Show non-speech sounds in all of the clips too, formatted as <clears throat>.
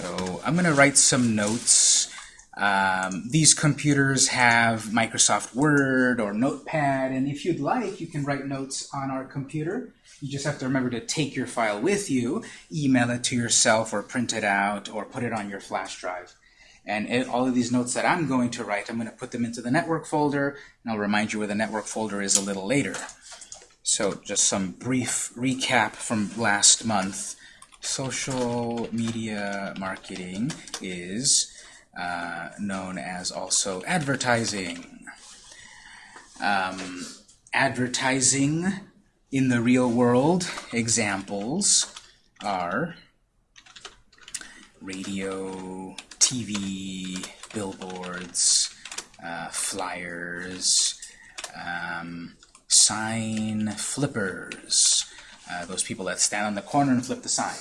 So I'm going to write some notes. Um, these computers have Microsoft Word or Notepad, and if you'd like, you can write notes on our computer. You just have to remember to take your file with you, email it to yourself, or print it out, or put it on your flash drive. And it, all of these notes that I'm going to write, I'm going to put them into the network folder, and I'll remind you where the network folder is a little later. So just some brief recap from last month. Social media marketing is uh, known as also advertising. Um, advertising in the real world examples are radio, TV, billboards, uh, flyers, um, sign flippers, uh, those people that stand on the corner and flip the sign.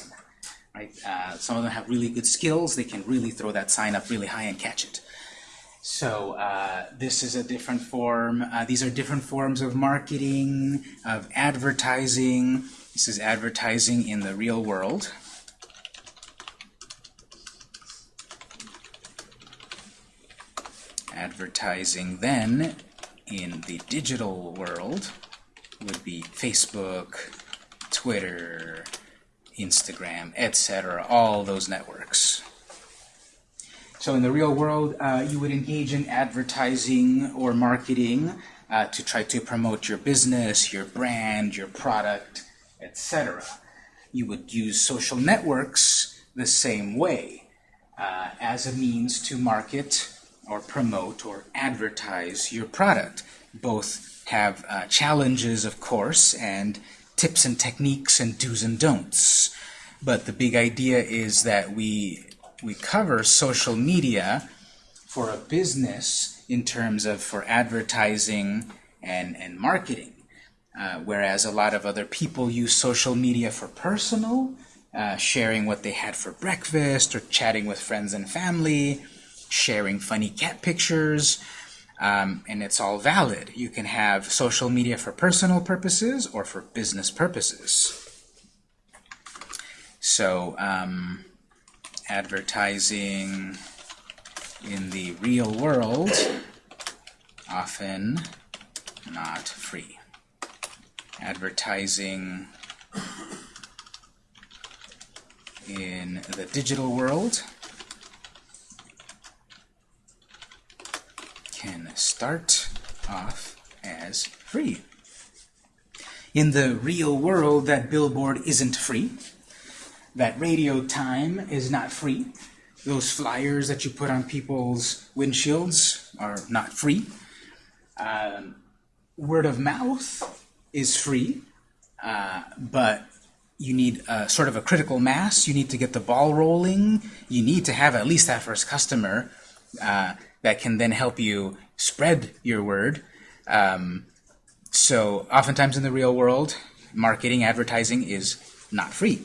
Right? Uh, some of them have really good skills. They can really throw that sign up really high and catch it. So uh, this is a different form. Uh, these are different forms of marketing, of advertising. This is advertising in the real world. Advertising then in the digital world would be Facebook, Twitter, Instagram, etc., all those networks. So in the real world, uh, you would engage in advertising or marketing uh, to try to promote your business, your brand, your product, etc. You would use social networks the same way uh, as a means to market or promote or advertise your product. Both have uh, challenges, of course, and tips and techniques and do's and don'ts. But the big idea is that we, we cover social media for a business in terms of for advertising and, and marketing. Uh, whereas a lot of other people use social media for personal, uh, sharing what they had for breakfast or chatting with friends and family, sharing funny cat pictures, um, and it's all valid. You can have social media for personal purposes or for business purposes. So um, advertising in the real world often not free. Advertising in the digital world can start off as free. In the real world, that billboard isn't free. That radio time is not free. Those flyers that you put on people's windshields are not free. Um, word of mouth is free, uh, but you need a, sort of a critical mass. You need to get the ball rolling. You need to have at least that first customer uh, that can then help you spread your word. Um, so oftentimes in the real world, marketing, advertising is not free.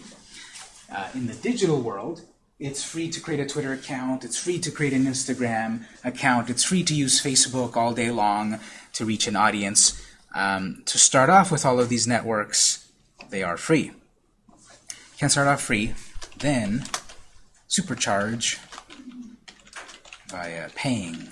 Uh, in the digital world, it's free to create a Twitter account, it's free to create an Instagram account, it's free to use Facebook all day long to reach an audience. Um, to start off with all of these networks, they are free. You can start off free, then supercharge via paying.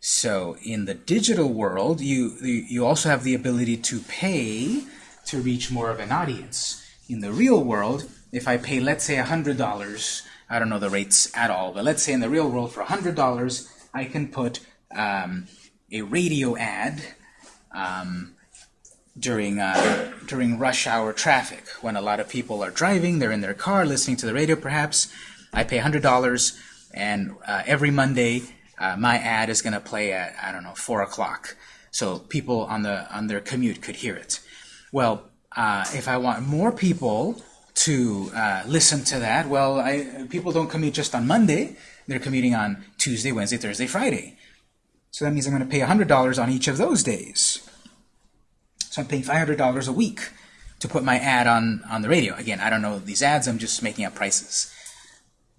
So in the digital world, you, you also have the ability to pay to reach more of an audience. In the real world, if I pay, let's say, $100, I don't know the rates at all, but let's say in the real world for $100, I can put um, a radio ad um, during, uh, during rush hour traffic. When a lot of people are driving, they're in their car listening to the radio perhaps, I pay $100, and uh, every Monday uh, my ad is going to play at, I don't know, 4 o'clock. So people on, the, on their commute could hear it. Well, uh, if I want more people to uh, listen to that, well, I, people don't commute just on Monday. They're commuting on Tuesday, Wednesday, Thursday, Friday. So that means I'm going to pay $100 on each of those days. So I'm paying $500 a week to put my ad on, on the radio. Again, I don't know these ads. I'm just making up prices.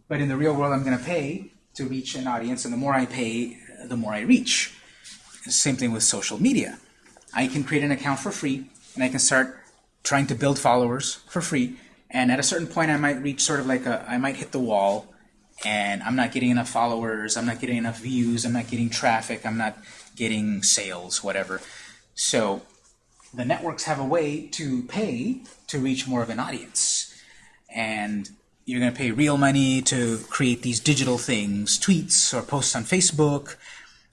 But in the real world, I'm going to pay to reach an audience, and the more I pay, the more I reach. Same thing with social media. I can create an account for free, and I can start trying to build followers for free, And at a certain point, I might reach sort of like a, I might hit the wall, and I'm not getting enough followers, I'm not getting enough views, I'm not getting traffic, I'm not getting sales, whatever. So the networks have a way to pay to reach more of an audience. And you're going to pay real money to create these digital things, tweets or posts on Facebook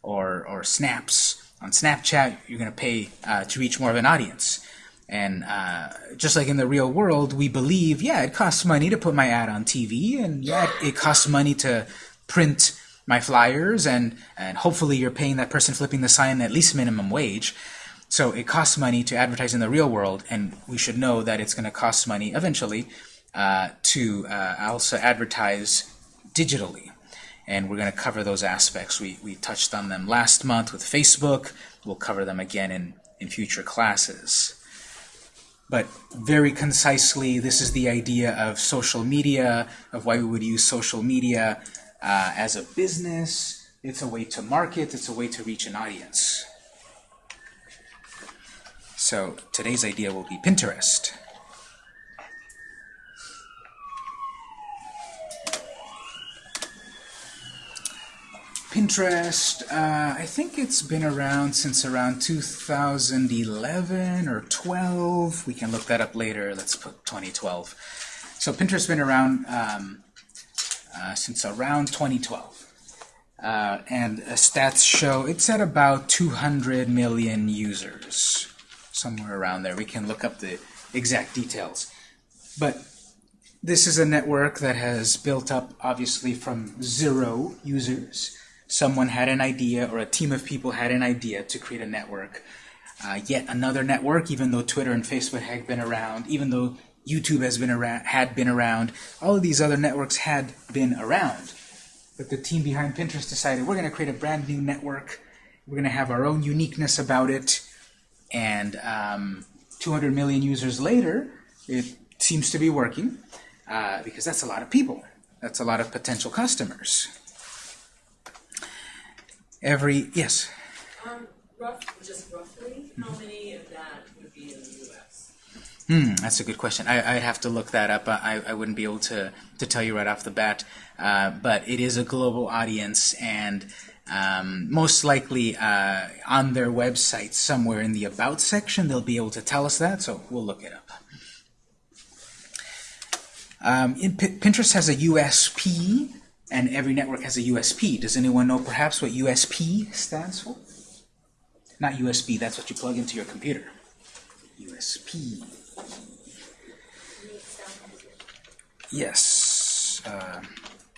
or, or snaps on Snapchat. You're going to pay uh, to reach more of an audience. And uh, just like in the real world, we believe, yeah, it costs money to put my ad on TV, and yeah, it costs money to print my flyers, and, and hopefully you're paying that person flipping the sign at least minimum wage. So it costs money to advertise in the real world, and we should know that it's going to cost money eventually uh, to uh, also advertise digitally. And we're going to cover those aspects. We, we touched on them last month with Facebook. We'll cover them again in, in future classes. But very concisely, this is the idea of social media, of why we would use social media uh, as a business. It's a way to market. It's a way to reach an audience. So today's idea will be Pinterest. Pinterest, uh, I think it's been around since around 2011 or 12. We can look that up later. Let's put 2012. So Pinterest's been around um, uh, since around 2012. Uh, and stats show it's at about 200 million users, somewhere around there. We can look up the exact details. But this is a network that has built up, obviously, from zero users someone had an idea or a team of people had an idea to create a network. Uh, yet another network, even though Twitter and Facebook had been around, even though YouTube has been around, had been around, all of these other networks had been around. But the team behind Pinterest decided we're going to create a brand new network. We're going to have our own uniqueness about it. And um, 200 million users later, it seems to be working uh, because that's a lot of people. That's a lot of potential customers every, yes? Um, rough, just roughly, how many of that would be in the U.S.? Hmm, that's a good question. I, I'd have to look that up. I, I wouldn't be able to, to tell you right off the bat. Uh, but it is a global audience, and um, most likely uh, on their website, somewhere in the About section, they'll be able to tell us that, so we'll look it up. Um, Pinterest has a USP and every network has a USP. Does anyone know perhaps what USP stands for? Not USB, that's what you plug into your computer. USP. Yes. Uh,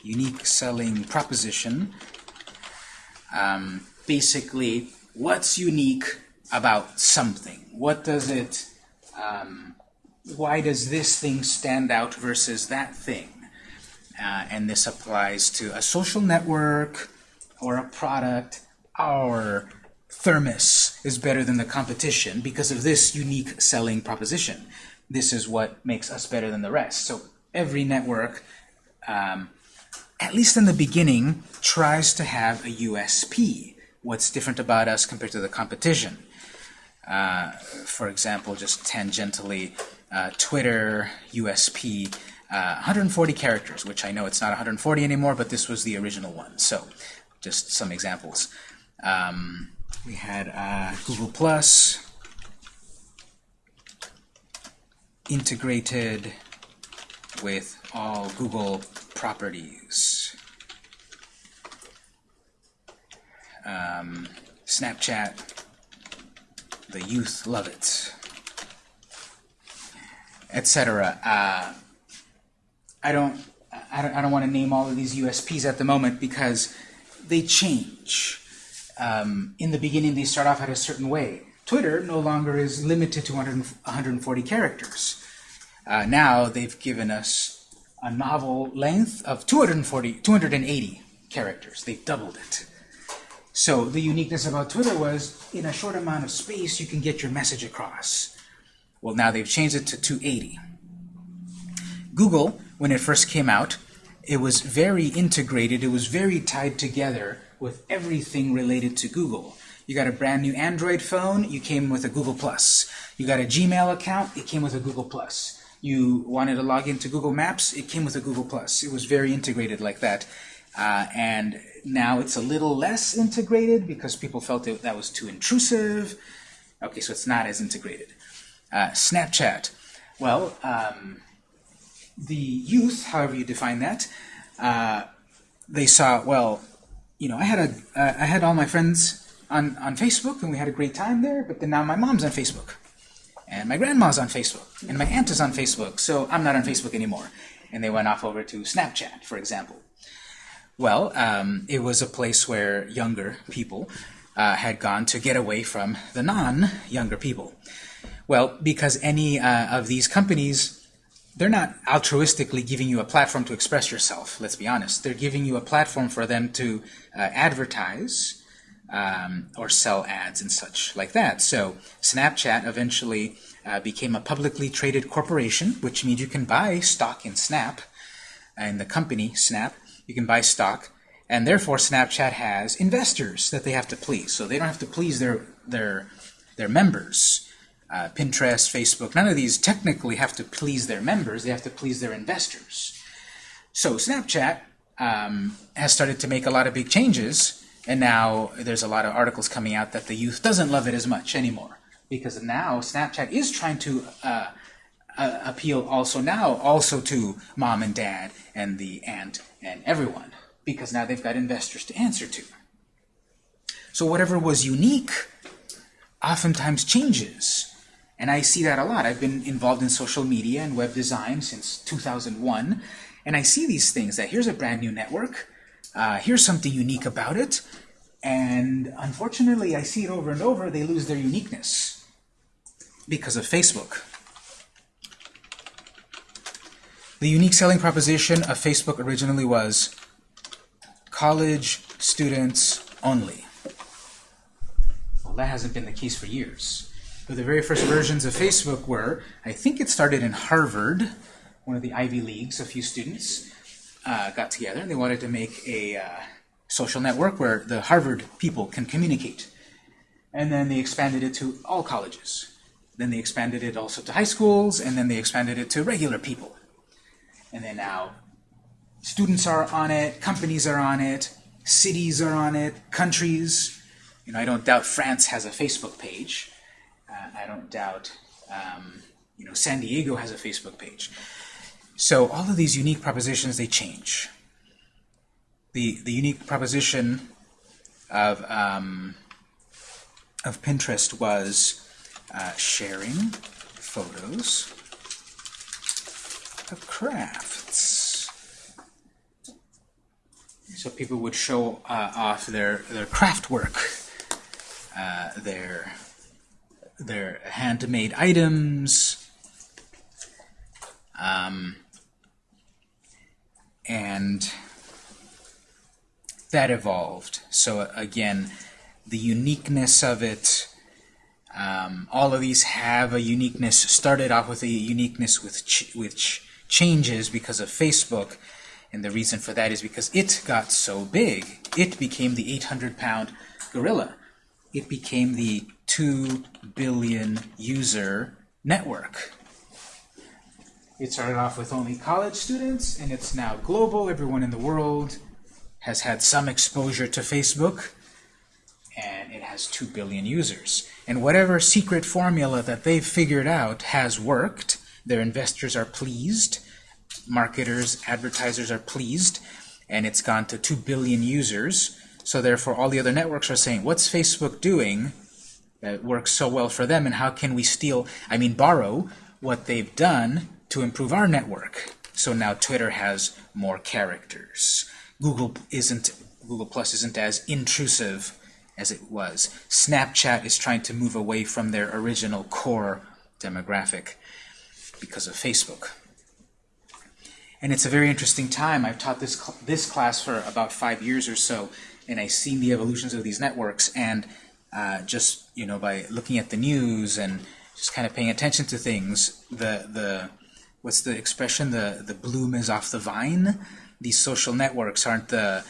unique selling proposition. Um, basically, what's unique about something? What does it, um, why does this thing stand out versus that thing? Uh, and this applies to a social network or a product, our thermos is better than the competition because of this unique selling proposition. This is what makes us better than the rest. So every network, um, at least in the beginning, tries to have a USP. What's different about us compared to the competition? Uh, for example, just tangentially, uh, Twitter, USP, uh, 140 characters, which I know it's not 140 anymore, but this was the original one. So just some examples. Um, we had uh, Google Plus integrated with all Google properties. Um, Snapchat, the youth love it, etc. Uh, I don't, I don't, I don't want to name all of these USPs at the moment because they change. Um, in the beginning, they start off at a certain way. Twitter no longer is limited to 100, 140 characters. Uh, now they've given us a novel length of 240, 280 characters. They've doubled it. So the uniqueness about Twitter was in a short amount of space you can get your message across. Well, now they've changed it to 280. Google when it first came out, it was very integrated, it was very tied together with everything related to Google. You got a brand new Android phone, you came with a Google Plus. You got a Gmail account, it came with a Google Plus. You wanted to log into Google Maps, it came with a Google Plus. It was very integrated like that. Uh, and now it's a little less integrated because people felt it, that was too intrusive. Okay, so it's not as integrated. Uh, Snapchat. Well, um, the youth, however you define that, uh, they saw, well, you know, I had a, uh, I had all my friends on, on Facebook and we had a great time there, but then now my mom's on Facebook. And my grandma's on Facebook. And my aunt is on Facebook, so I'm not on Facebook anymore. And they went off over to Snapchat, for example. Well, um, it was a place where younger people uh, had gone to get away from the non-younger people. Well, because any uh, of these companies, they're not altruistically giving you a platform to express yourself, let's be honest. They're giving you a platform for them to uh, advertise um, or sell ads and such like that. So Snapchat eventually uh, became a publicly traded corporation, which means you can buy stock in Snap, in the company Snap. You can buy stock, and therefore Snapchat has investors that they have to please. So they don't have to please their their their members. Uh, Pinterest, Facebook, none of these technically have to please their members. They have to please their investors. So Snapchat um, has started to make a lot of big changes and now there's a lot of articles coming out that the youth doesn't love it as much anymore. Because now Snapchat is trying to uh, uh, appeal also now also to mom and dad and the aunt and everyone. Because now they've got investors to answer to. So whatever was unique oftentimes changes. And I see that a lot. I've been involved in social media and web design since 2001. And I see these things that here's a brand new network uh, here's something unique about it, and unfortunately I see it over and over, they lose their uniqueness because of Facebook. The unique selling proposition of Facebook originally was college students only. Well, that hasn't been the case for years. But the very first versions of Facebook were, I think it started in Harvard, one of the Ivy Leagues, a few students, uh, got together and they wanted to make a uh, social network where the Harvard people can communicate. And then they expanded it to all colleges. Then they expanded it also to high schools, and then they expanded it to regular people. And then now students are on it, companies are on it, cities are on it, countries. You know, I don't doubt France has a Facebook page. I don't doubt, um, you know, San Diego has a Facebook page. So all of these unique propositions, they change. The, the unique proposition of, um, of Pinterest was uh, sharing photos of crafts. So people would show uh, off their, their craft work, uh, their, their handmade items, um, and that evolved. So again, the uniqueness of it, um, all of these have a uniqueness, started off with a uniqueness with ch which changes because of Facebook, and the reason for that is because it got so big. It became the 800-pound gorilla. It became the 2 billion user network. It started off with only college students, and it's now global. Everyone in the world has had some exposure to Facebook, and it has 2 billion users. And whatever secret formula that they've figured out has worked. Their investors are pleased. Marketers, advertisers are pleased. And it's gone to 2 billion users. So therefore, all the other networks are saying, what's Facebook doing that works so well for them, and how can we steal, I mean, borrow what they've done to improve our network. So now Twitter has more characters. Google isn't Google Plus isn't as intrusive as it was. Snapchat is trying to move away from their original core demographic because of Facebook. And it's a very interesting time. I've taught this cl this class for about five years or so, and I've seen the evolutions of these networks. And uh, just you know, by looking at the news and just kind of paying attention to things, the the what's the expression? The the bloom is off the vine. These social networks aren't the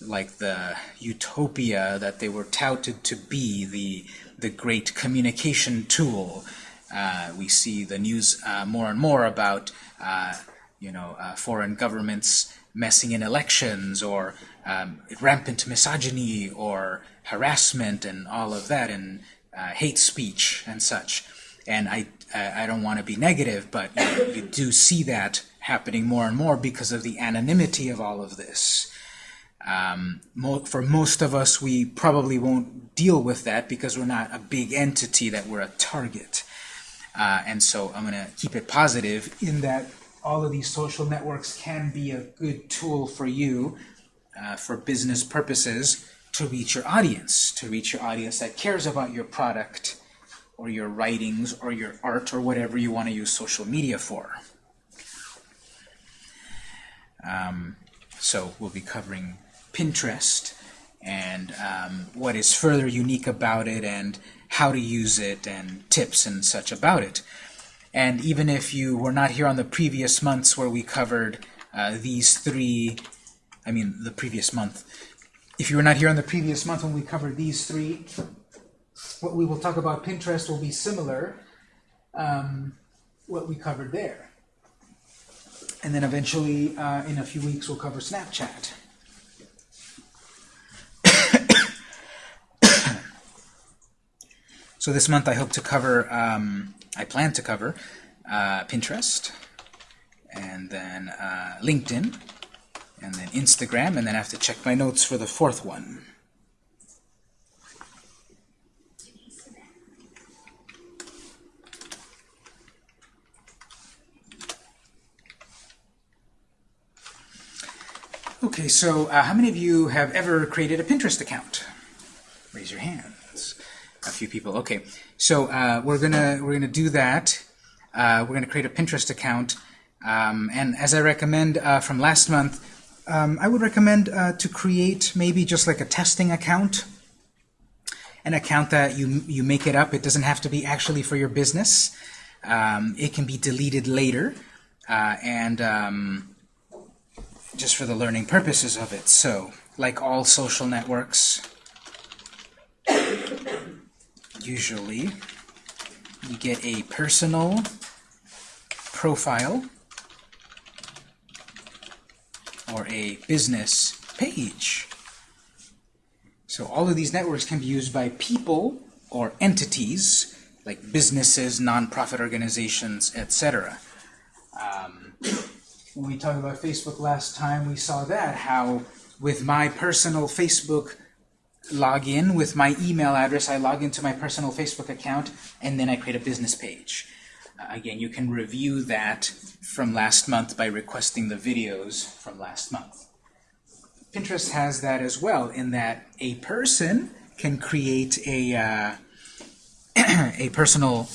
like the utopia that they were touted to be, the the great communication tool. Uh, we see the news uh, more and more about uh, you know uh, foreign governments messing in elections or um, rampant misogyny or harassment and all of that and uh, hate speech and such. And I, I don't want to be negative, but you, you do see that happening more and more because of the anonymity of all of this. Um, mo for most of us, we probably won't deal with that because we're not a big entity that we're a target. Uh, and so I'm going to keep it positive in that all of these social networks can be a good tool for you uh, for business purposes to reach your audience, to reach your audience that cares about your product or your writings or your art or whatever you want to use social media for. Um, so we'll be covering Pinterest and um, what is further unique about it and how to use it and tips and such about it. And even if you were not here on the previous months where we covered uh, these three, I mean the previous month, if you were not here on the previous month when we covered these three, what we will talk about Pinterest will be similar um, what we covered there. And then eventually, uh, in a few weeks, we'll cover Snapchat. <coughs> so this month I hope to cover, um, I plan to cover uh, Pinterest, and then uh, LinkedIn, and then Instagram, and then I have to check my notes for the fourth one. Okay, so uh, how many of you have ever created a Pinterest account? Raise your hands. A few people. Okay, so uh, we're gonna we're gonna do that. Uh, we're gonna create a Pinterest account, um, and as I recommend uh, from last month, um, I would recommend uh, to create maybe just like a testing account, an account that you you make it up. It doesn't have to be actually for your business. Um, it can be deleted later, uh, and um, just for the learning purposes of it. So, like all social networks, usually you get a personal profile or a business page. So all of these networks can be used by people or entities like businesses, nonprofit organizations, etc. Um, when we talked about Facebook last time, we saw that, how with my personal Facebook login, with my email address, I log into my personal Facebook account, and then I create a business page. Again, you can review that from last month by requesting the videos from last month. Pinterest has that as well, in that a person can create a, uh, <clears throat> a personal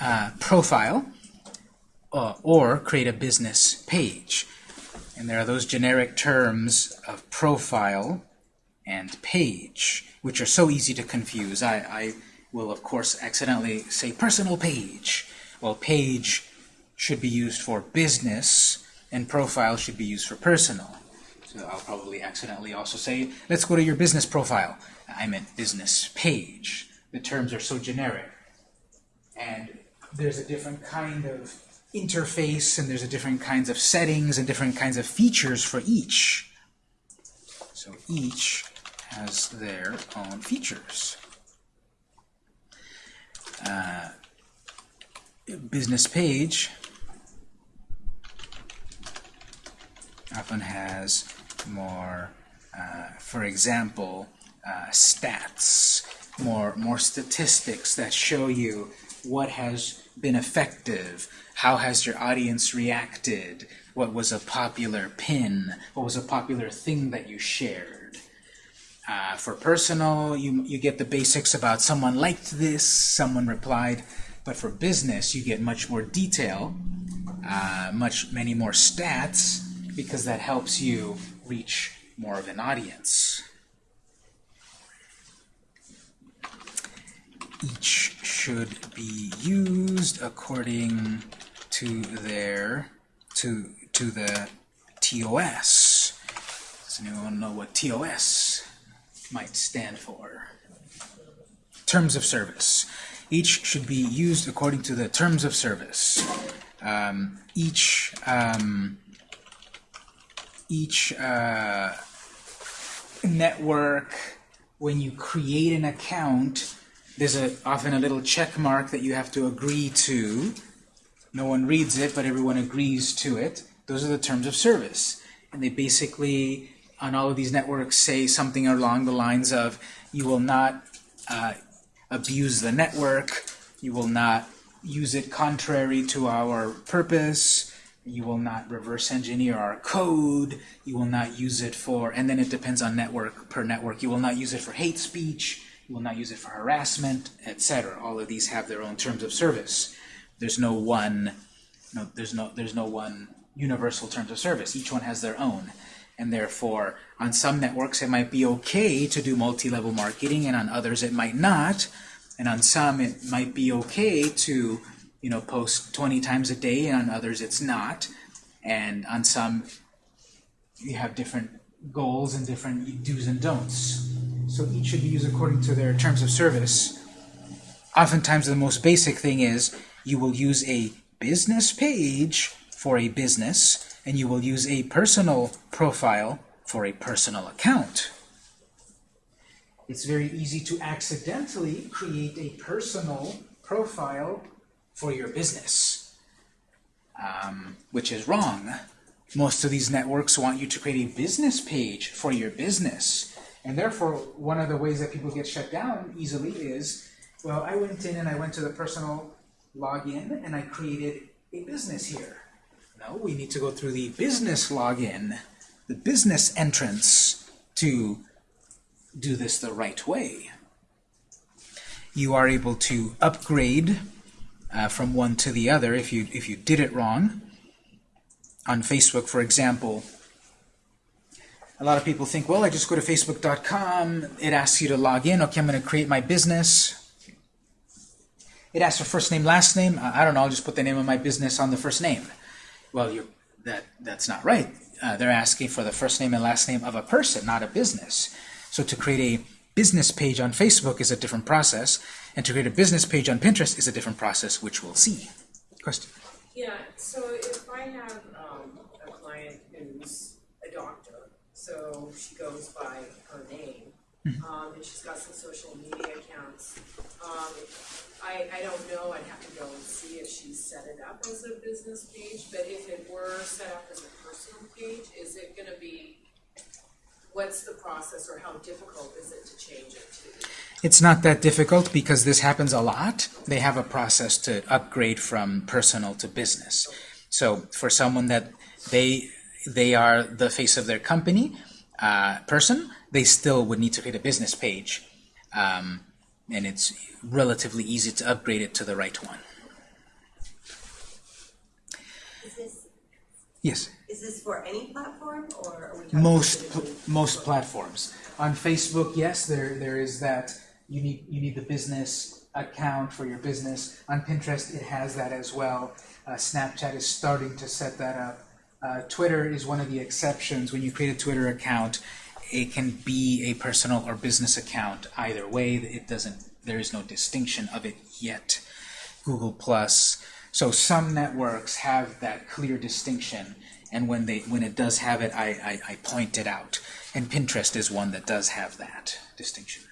uh, profile uh, or create a business page. And there are those generic terms of profile and page, which are so easy to confuse. I, I will, of course, accidentally say personal page. Well, page should be used for business, and profile should be used for personal. So I'll probably accidentally also say, let's go to your business profile. I meant business page. The terms are so generic. And there's a different kind of interface, and there's a different kinds of settings and different kinds of features for each. So each has their own features. Uh, business page often has more, uh, for example, uh, stats, more, more statistics that show you what has been effective, how has your audience reacted, what was a popular pin, what was a popular thing that you shared. Uh, for personal, you, you get the basics about someone liked this, someone replied, but for business, you get much more detail, uh, much many more stats, because that helps you reach more of an audience. Each should be used according to their to to the TOS. Does anyone know what TOS might stand for? Terms of service. Each should be used according to the terms of service. Um, each um, each uh, network, when you create an account, there's a, often a little check mark that you have to agree to. No one reads it, but everyone agrees to it. Those are the terms of service. And they basically, on all of these networks, say something along the lines of, you will not uh, abuse the network, you will not use it contrary to our purpose, you will not reverse engineer our code, you will not use it for, and then it depends on network per network, you will not use it for hate speech, you will not use it for harassment, etc. All of these have their own terms of service. There's no one, no, there's no, there's no one universal terms of service. Each one has their own. And therefore, on some networks it might be okay to do multi-level marketing, and on others it might not. And on some it might be okay to, you know, post 20 times a day, and on others it's not. And on some you have different goals and different do's and don'ts. So each should be used according to their terms of service. Oftentimes the most basic thing is you will use a business page for a business, and you will use a personal profile for a personal account. It's very easy to accidentally create a personal profile for your business, um, which is wrong. Most of these networks want you to create a business page for your business. And therefore, one of the ways that people get shut down easily is, well, I went in and I went to the personal login and I created a business here. No, we need to go through the business login, the business entrance to do this the right way. You are able to upgrade uh, from one to the other if you if you did it wrong. On Facebook, for example, a lot of people think, well, I just go to facebook.com, it asks you to log in, okay, I'm going to create my business. It asks for first name, last name. I don't know, I'll just put the name of my business on the first name. Well, you're, that, that's not right. Uh, they're asking for the first name and last name of a person, not a business. So to create a business page on Facebook is a different process, and to create a business page on Pinterest is a different process, which we'll see. Question? Yeah, so if I have, um, a client who's a doctor, so she goes by her name, um, and she's got some social media accounts. Um, I, I don't know, I'd have to go and see if she's set it up as a business page, but if it were set up as a personal page, is it gonna be, what's the process or how difficult is it to change it to? It's not that difficult because this happens a lot. They have a process to upgrade from personal to business. So for someone that they they are the face of their company uh, person, they still would need to create a business page, um, and it's relatively easy to upgrade it to the right one. Is this, Yes. is this for any platform, or are we? Most pl- most platforms. On Facebook, yes, there there is that you need you need the business account for your business. On Pinterest, it has that as well. Uh, Snapchat is starting to set that up. Uh, Twitter is one of the exceptions. When you create a Twitter account, it can be a personal or business account. Either way, it doesn't. There is no distinction of it yet. Google Plus. So some networks have that clear distinction, and when they when it does have it, I, I, I point it out. And Pinterest is one that does have that distinction.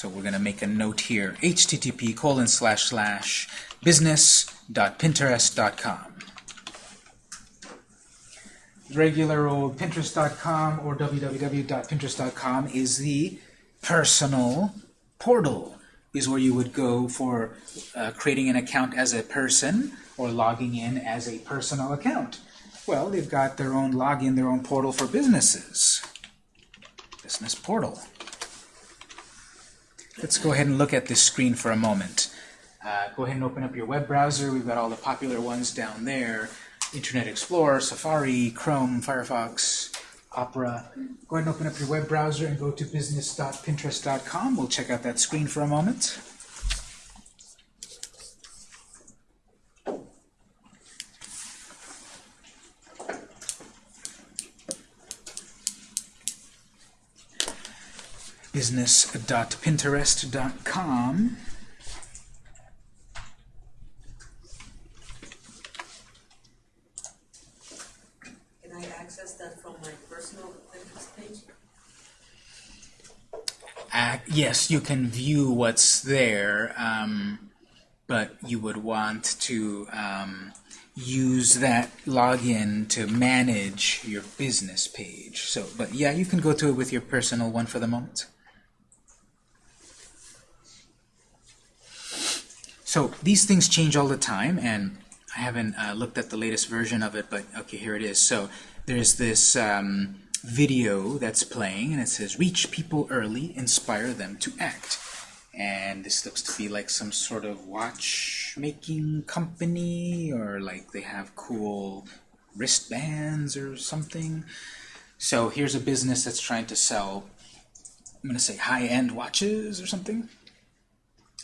So we're going to make a note here: http colon slash slash business.pinterest.com. Regular old Pinterest.com or www.pinterest.com is the personal portal is where you would go for uh, creating an account as a person or logging in as a personal account. Well, they've got their own login, their own portal for businesses. Business portal. Let's go ahead and look at this screen for a moment. Uh, go ahead and open up your web browser. We've got all the popular ones down there. Internet Explorer, Safari, Chrome, Firefox, Opera. Go ahead and open up your web browser and go to business.pinterest.com. We'll check out that screen for a moment. business.pinterest.com. Can I access that from my personal Pinterest page? Uh, yes, you can view what's there, um, but you would want to um, use that login to manage your business page. So, but yeah, you can go to it with your personal one for the moment. So these things change all the time, and I haven't uh, looked at the latest version of it, but okay, here it is. So there's this um, video that's playing, and it says, reach people early, inspire them to act. And this looks to be like some sort of watchmaking company, or like they have cool wristbands or something. So here's a business that's trying to sell, I'm going to say high-end watches or something.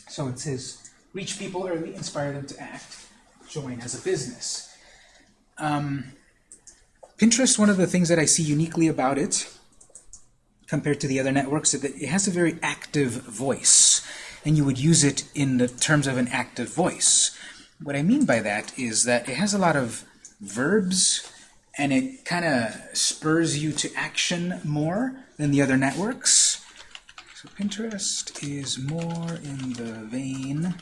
So it says, reach people early, inspire them to act, join as a business. Um, Pinterest, one of the things that I see uniquely about it, compared to the other networks, is that it has a very active voice, and you would use it in the terms of an active voice. What I mean by that is that it has a lot of verbs, and it kind of spurs you to action more than the other networks. So Pinterest is more in the vein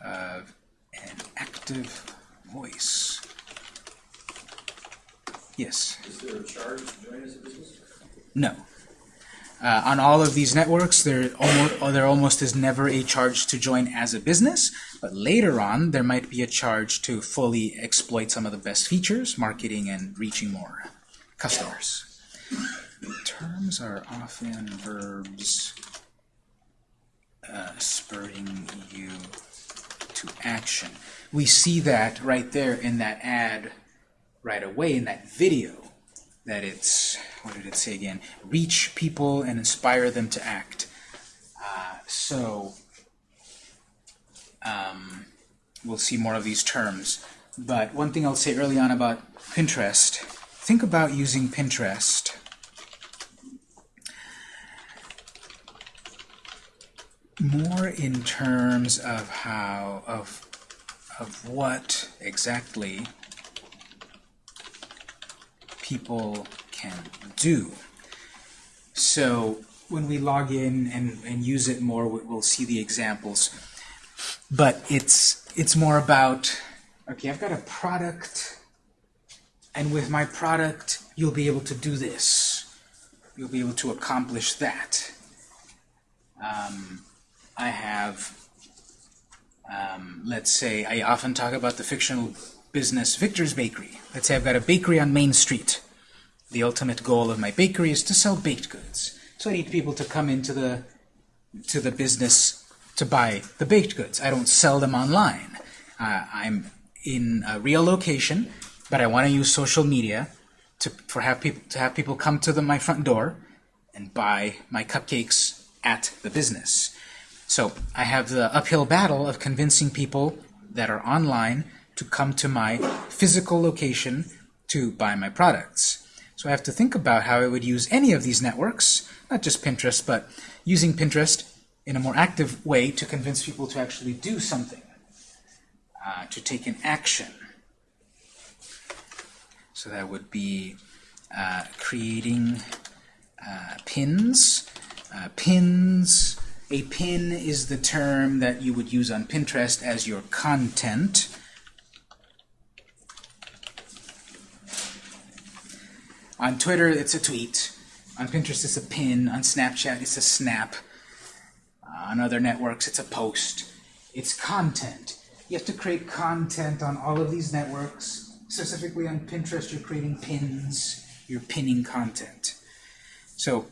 of an active voice. Yes. Is there a charge to join as a business? No. Uh, on all of these networks, there almost, there almost is never a charge to join as a business, but later on, there might be a charge to fully exploit some of the best features, marketing, and reaching more customers. Terms are often verbs uh, spurring you to action. We see that right there in that ad right away in that video that it's, what did it say again? Reach people and inspire them to act. Uh, so, um, we'll see more of these terms. But one thing I'll say early on about Pinterest, think about using Pinterest more in terms of how, of, of what exactly people can do. So when we log in and, and use it more, we- we'll see the examples. But it's it's more about, okay, I've got a product, and with my product, you'll be able to do this. You'll be able to accomplish that. Um, I have, um, let's say, I often talk about the fictional business Victor's Bakery. Let's say I've got a bakery on Main Street. The ultimate goal of my bakery is to sell baked goods. So I need people to come into the to the business to buy the baked goods. I don't sell them online. Uh, I'm in a real location, but I want to use social media to for have people to have people come to the, my front door and buy my cupcakes at the business. So I have the uphill battle of convincing people that are online to come to my physical location to buy my products. So I have to think about how I would use any of these networks, not just Pinterest, but using Pinterest in a more active way to convince people to actually do something, uh, to take an action. So that would be uh, creating uh, pins. Uh, pins, a pin is the term that you would use on Pinterest as your content. On Twitter, it's a tweet. On Pinterest, it's a pin. On Snapchat, it's a snap. Uh, on other networks, it's a post. It's content. You have to create content on all of these networks. Specifically on Pinterest, you're creating pins. You're pinning content. So,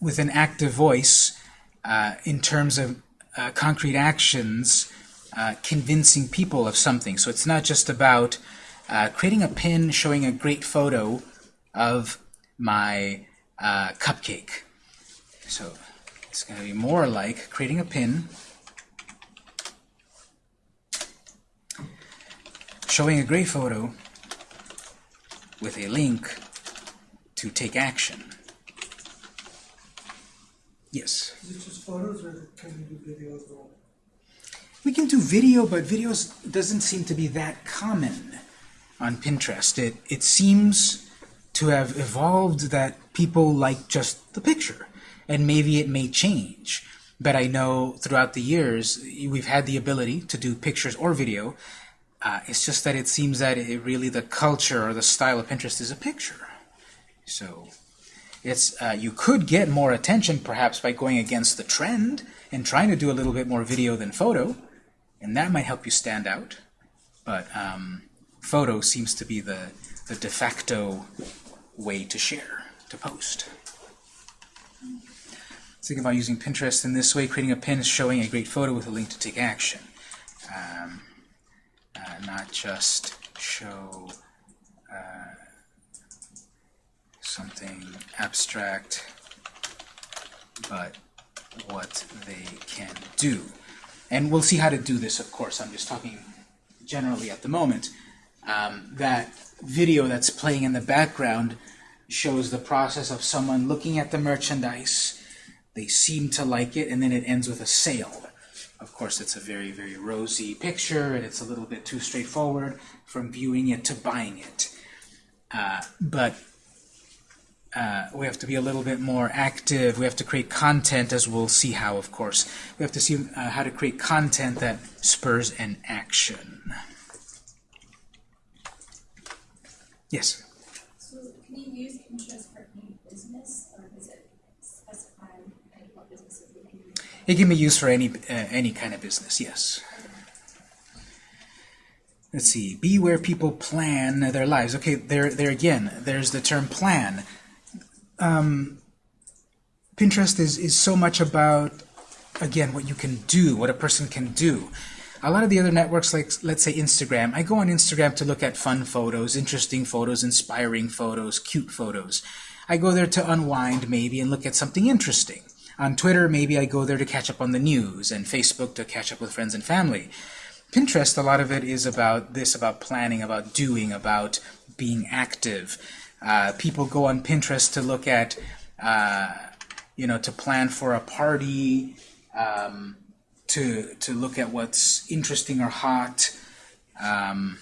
with an active voice, uh, in terms of uh, concrete actions, uh, convincing people of something. So it's not just about uh, creating a pin showing a great photo of my uh, cupcake. So it's going to be more like creating a pin showing a great photo with a link to take action. Yes. Is it just photos or can we do video as? We can do video, but videos doesn't seem to be that common on Pinterest. It, it seems to have evolved that people like just the picture, and maybe it may change. But I know throughout the years we've had the ability to do pictures or video. Uh, it's just that it seems that it really the culture or the style of Pinterest is a picture. So it's uh, you could get more attention perhaps by going against the trend and trying to do a little bit more video than photo, and that might help you stand out. But um, photo seems to be the the de facto way to share, to post. Think about using Pinterest in this way, creating a pin showing a great photo with a link to take action. Um, uh, not just show uh, something abstract, but what they can do. And we'll see how to do this, of course. I'm just talking generally at the moment. Um, that video that's playing in the background shows the process of someone looking at the merchandise. They seem to like it, and then it ends with a sale. Of course, it's a very, very rosy picture, and it's a little bit too straightforward from viewing it to buying it. Uh, but uh, we have to be a little bit more active. We have to create content, as we'll see how, of course. We have to see uh, how to create content that spurs an action. Yes? So can you use Pinterest for any business, or does it specify like what businesses you can use? It can be used for any uh, any kind of business, yes. Let's see. Be where people plan their lives. Okay, there, there again. There's the term plan. Um, Pinterest is is so much about again what you can do, what a person can do. A lot of the other networks, like let's say Instagram, I go on Instagram to look at fun photos, interesting photos, inspiring photos, cute photos. I go there to unwind maybe and look at something interesting. On Twitter, maybe I go there to catch up on the news, and Facebook to catch up with friends and family. Pinterest, a lot of it is about this, about planning, about doing, about being active. Uh, people go on Pinterest to look at, uh, you know, to plan for a party, um, to to look at what's interesting or hot. Um,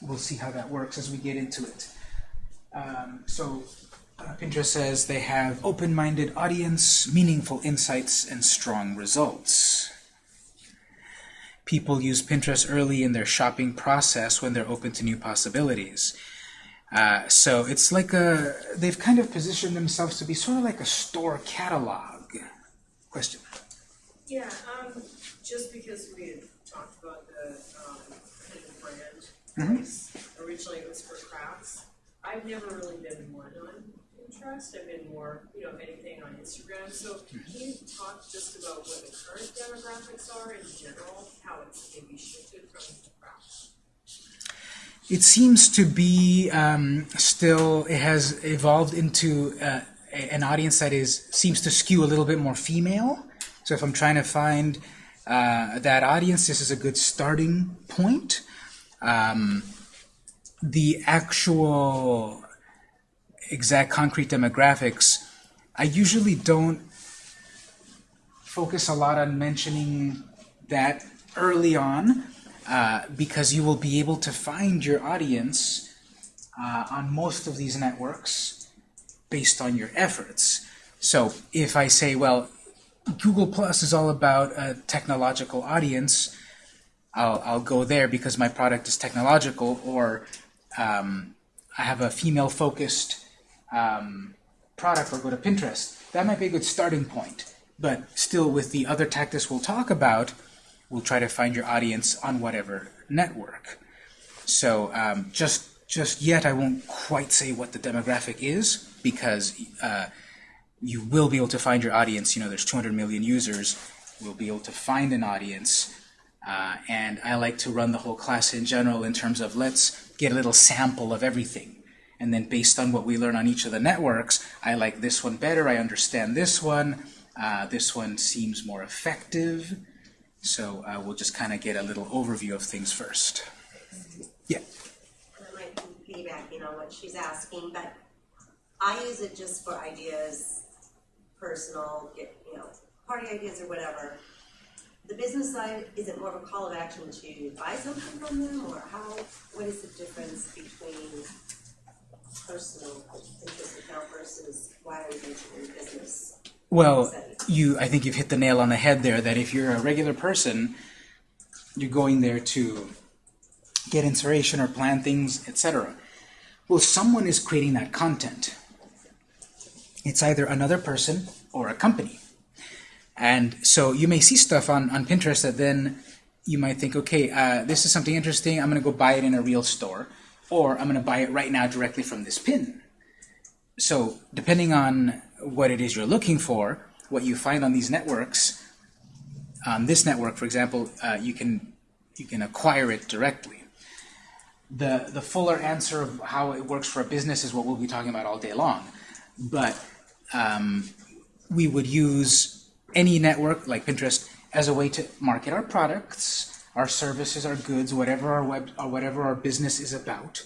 we'll see how that works as we get into it. Um, so uh, Pinterest says they have open-minded audience, meaningful insights, and strong results. People use Pinterest early in their shopping process when they're open to new possibilities. Uh, so it's like a, they've kind of positioned themselves to be sort of like a store catalog. Question? Yeah, um, just because we had talked about the, um, brand, voice, originally it was for crafts. I've never really been one on Pinterest, I've been more, you know, if anything on Instagram, so can you talk just about what the current demographics are in general, how it's maybe shifted from crafts? It seems to be um, still, it has evolved into uh, an audience that is seems to skew a little bit more female. So if I'm trying to find uh, that audience, this is a good starting point. Um, the actual exact concrete demographics, I usually don't focus a lot on mentioning that early on uh, because you will be able to find your audience uh, on most of these networks based on your efforts. So if I say, well, Google Plus is all about a technological audience, I'll, I'll go there because my product is technological, or um, I have a female-focused um, product, or go to Pinterest. That might be a good starting point. But still, with the other tactics we'll talk about, we'll try to find your audience on whatever network. So um, just just yet, I won't quite say what the demographic is because uh, you will be able to find your audience. You know, there's 200 million users. We'll be able to find an audience. Uh, and I like to run the whole class in general in terms of let's get a little sample of everything. And then based on what we learn on each of the networks, I like this one better, I understand this one, uh, this one seems more effective. So uh, we'll just kind of get a little overview of things first. Yeah. And I might be piggybacking on what she's asking, but I use it just for ideas personal, get, you know, party ideas or whatever. The business side, is it more of a call of action to buy something from them, or how, what is the difference between personal interest account versus why are we mentioning business? Well, you, I think you've hit the nail on the head there, that if you're a regular person, you're going there to get inspiration or plan things, etc. Well, someone is creating that content. It's either another person or a company. And so you may see stuff on, on Pinterest that then you might think, okay, uh, this is something interesting, I'm going to go buy it in a real store, or I'm going to buy it right now directly from this pin. So depending on what it is you're looking for, what you find on these networks, on this network, for example, uh, you can you can acquire it directly. The the fuller answer of how it works for a business is what we'll be talking about all day long, but um, we would use any network like Pinterest as a way to market our products, our services, our goods, whatever our web or whatever our business is about.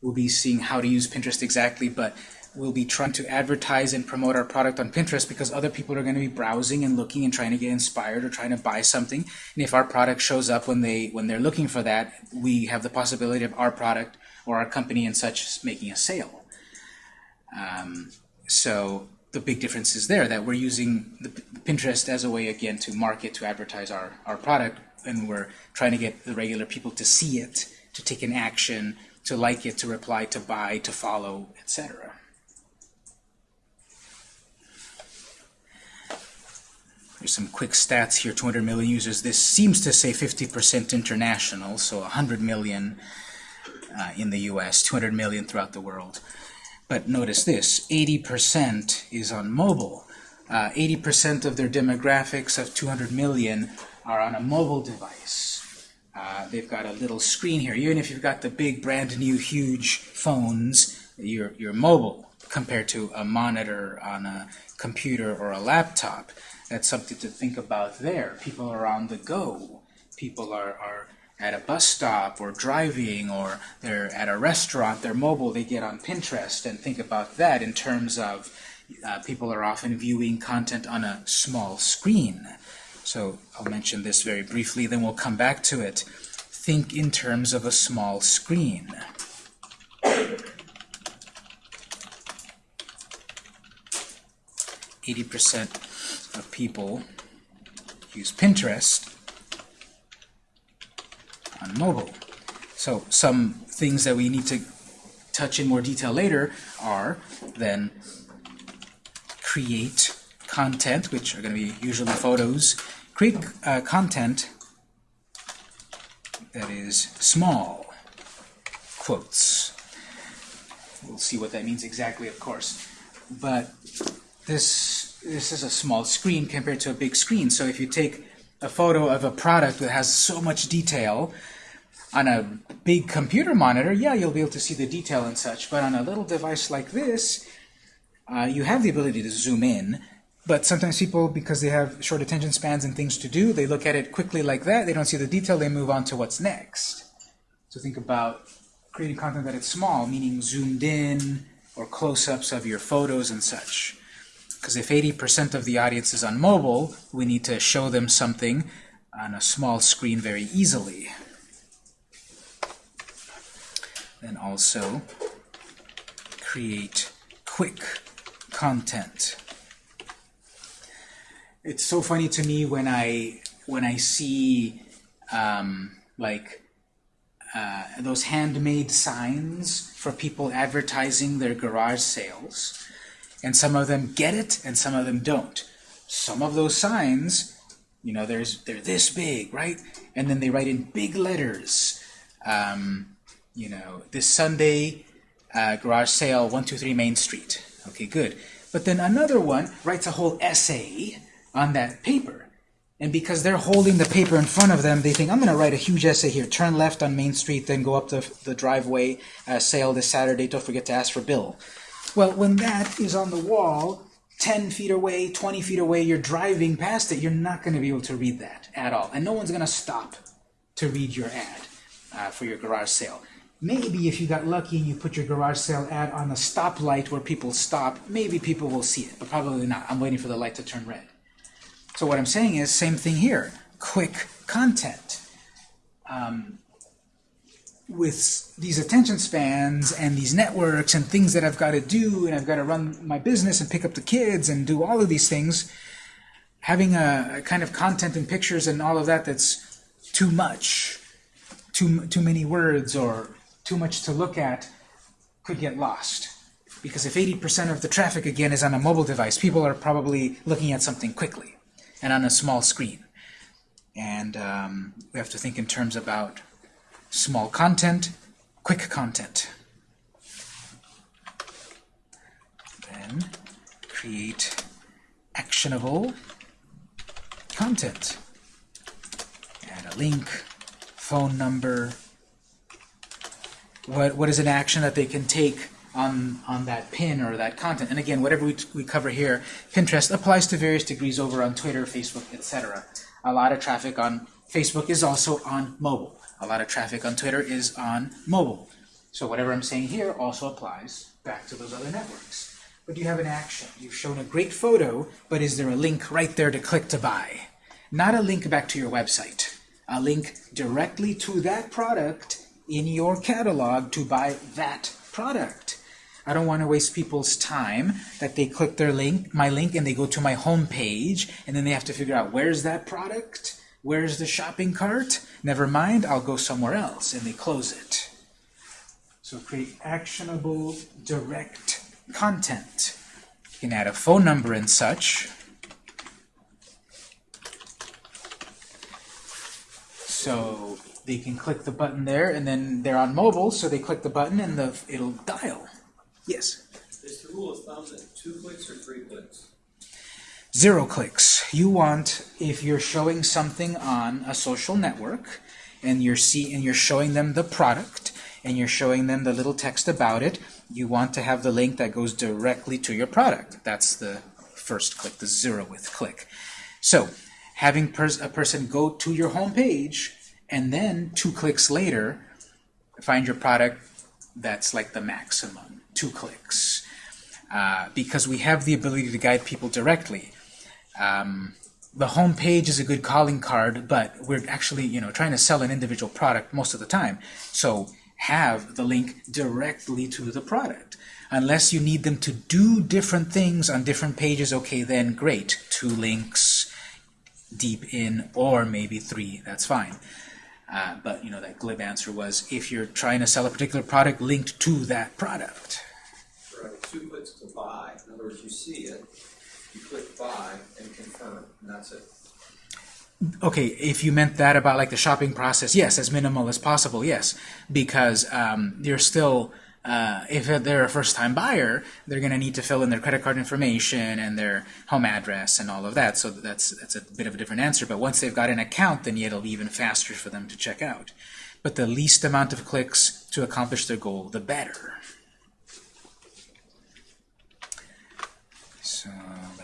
We'll be seeing how to use Pinterest exactly, but we'll be trying to advertise and promote our product on Pinterest because other people are going to be browsing and looking and trying to get inspired or trying to buy something. And if our product shows up when they when they're looking for that, we have the possibility of our product or our company and such making a sale. Um, so the big difference is there that we're using the Pinterest as a way again to market to advertise our, our product and we're trying to get the regular people to see it, to take an action, to like it, to reply, to buy, to follow, etc. There's some quick stats here, 200 million users. This seems to say 50% international, so 100 million uh, in the US, 200 million throughout the world. But notice this, 80% is on mobile. 80% of their demographics of 200 million are on a mobile device. Uh, they've got a little screen here. Even if you've got the big, brand new, huge phones, you're, you're mobile compared to a monitor on a computer or a laptop. That's something to think about there. People are on the go. People are, are at a bus stop or driving or they're at a restaurant, they're mobile, they get on Pinterest and think about that in terms of uh, people are often viewing content on a small screen. So I'll mention this very briefly, then we'll come back to it. Think in terms of a small screen. Eighty percent of people use Pinterest on mobile. So some things that we need to touch in more detail later are then create content, which are going to be usually photos, create uh, content that is small, quotes. We'll see what that means exactly, of course. But this, this is a small screen compared to a big screen. So if you take a photo of a product that has so much detail, on a big computer monitor, yeah, you'll be able to see the detail and such, but on a little device like this, uh, you have the ability to zoom in, but sometimes people, because they have short attention spans and things to do, they look at it quickly like that, they don't see the detail, they move on to what's next. So think about creating content that is small, meaning zoomed in, or close-ups of your photos and such. Because if 80% of the audience is on mobile, we need to show them something on a small screen very easily. Then also create quick content. It's so funny to me when I when I see um, like uh, those handmade signs for people advertising their garage sales, and some of them get it and some of them don't. Some of those signs, you know, there's they're this big, right? And then they write in big letters. Um, you know, this Sunday, uh, garage sale, 123 Main Street. Okay, good. But then another one writes a whole essay on that paper. And because they're holding the paper in front of them, they think, I'm going to write a huge essay here. Turn left on Main Street, then go up the, the driveway, uh, sale this Saturday, don't forget to ask for Bill. Well, when that is on the wall, 10 feet away, 20 feet away, you're driving past it, you're not going to be able to read that at all. And no one's going to stop to read your ad uh, for your garage sale Maybe if you got lucky and you put your garage sale ad on a stoplight where people stop, maybe people will see it, but probably not. I'm waiting for the light to turn red. So what I'm saying is, same thing here. Quick content. Um, with these attention spans and these networks and things that I've got to do and I've got to run my business and pick up the kids and do all of these things, having a, a kind of content and pictures and all of that that's too much, too, too many words or too much to look at could get lost. Because if 80% of the traffic, again, is on a mobile device, people are probably looking at something quickly and on a small screen. And um, we have to think in terms about small content, quick content. Then create actionable content. Add a link, phone number. What, what is an action that they can take on, on that pin or that content? And again, whatever we, we cover here, Pinterest applies to various degrees over on Twitter, Facebook, etc. A lot of traffic on Facebook is also on mobile. A lot of traffic on Twitter is on mobile. So whatever I'm saying here also applies back to those other networks. But you have an action. You've shown a great photo, but is there a link right there to click to buy? Not a link back to your website. A link directly to that product in your catalog to buy that product. I don't want to waste people's time that they click their link, my link, and they go to my home page, and then they have to figure out where's that product, where's the shopping cart. Never mind, I'll go somewhere else, and they close it. So create actionable, direct content. You can add a phone number and such. So they can click the button there, and then they're on mobile, so they click the button and the it'll dial. Yes. Is the rule of thumb that two clicks or three clicks? Zero clicks. You want, if you're showing something on a social network, and you're see and you're showing them the product, and you're showing them the little text about it, you want to have the link that goes directly to your product. That's the first click, the zeroth click. So, having pers a person go to your home page, and then two clicks later, find your product, that's like the maximum, two clicks. Uh, because we have the ability to guide people directly. Um, the home page is a good calling card, but we're actually, you know, trying to sell an individual product most of the time. So have the link directly to the product. Unless you need them to do different things on different pages, okay, then great. Two links deep in, or maybe three, that's fine. Uh, but, you know, that glib answer was if you're trying to sell a particular product linked to that product. Right, two clicks to buy. In other words, you see it, you click buy and confirm, and that's it. Okay, if you meant that about like the shopping process, yes, as minimal as possible, yes, because um, you're still, uh, if they're a first-time buyer, they're going to need to fill in their credit card information and their home address and all of that. So that's that's a bit of a different answer. But once they've got an account, then it'll be even faster for them to check out. But the least amount of clicks to accomplish their goal, the better. So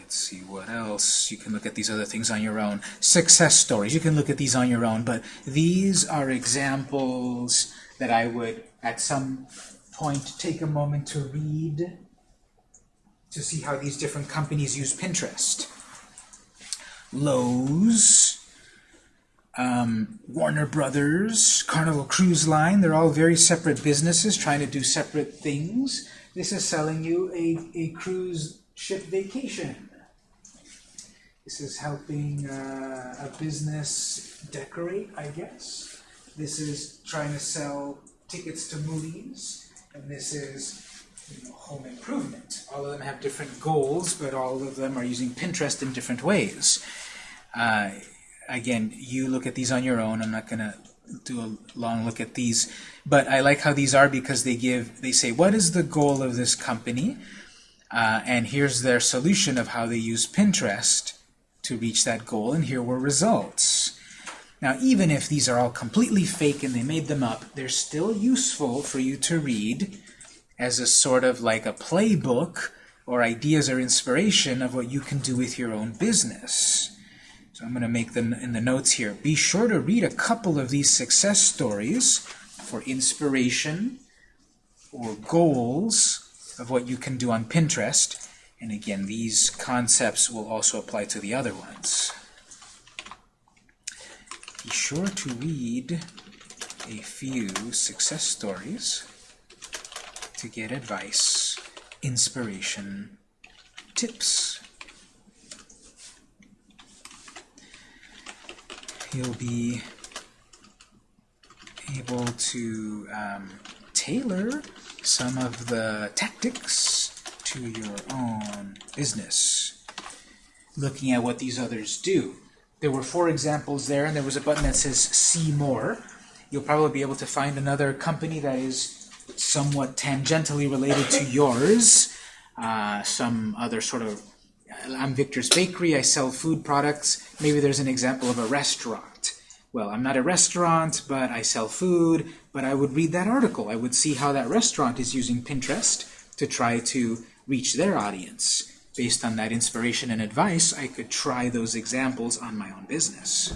let's see what else. You can look at these other things on your own. Success stories. You can look at these on your own, but these are examples that I would, at some point, take a moment to read to see how these different companies use Pinterest. Lowe's, um, Warner Brothers, Carnival Cruise Line, they're all very separate businesses trying to do separate things. This is selling you a, a cruise ship vacation. This is helping uh, a business decorate, I guess. This is trying to sell tickets to movies. And this is you know, home improvement. All of them have different goals, but all of them are using Pinterest in different ways. Uh, again, you look at these on your own. I'm not going to do a long look at these. But I like how these are because they give, they say, what is the goal of this company? Uh, and here's their solution of how they use Pinterest to reach that goal, and here were results. Now, even if these are all completely fake and they made them up, they're still useful for you to read as a sort of like a playbook or ideas or inspiration of what you can do with your own business. So I'm going to make them in the notes here. Be sure to read a couple of these success stories for inspiration or goals of what you can do on Pinterest. And again, these concepts will also apply to the other ones. Be sure to read a few success stories to get advice, inspiration, tips. You'll be able to um, tailor some of the tactics to your own business, looking at what these others do. There were four examples there, and there was a button that says See More. You'll probably be able to find another company that is somewhat tangentially related to yours, uh, some other sort of I'm Victor's Bakery, I sell food products. Maybe there's an example of a restaurant. Well, I'm not a restaurant, but I sell food, but I would read that article. I would see how that restaurant is using Pinterest to try to reach their audience. Based on that inspiration and advice, I could try those examples on my own business.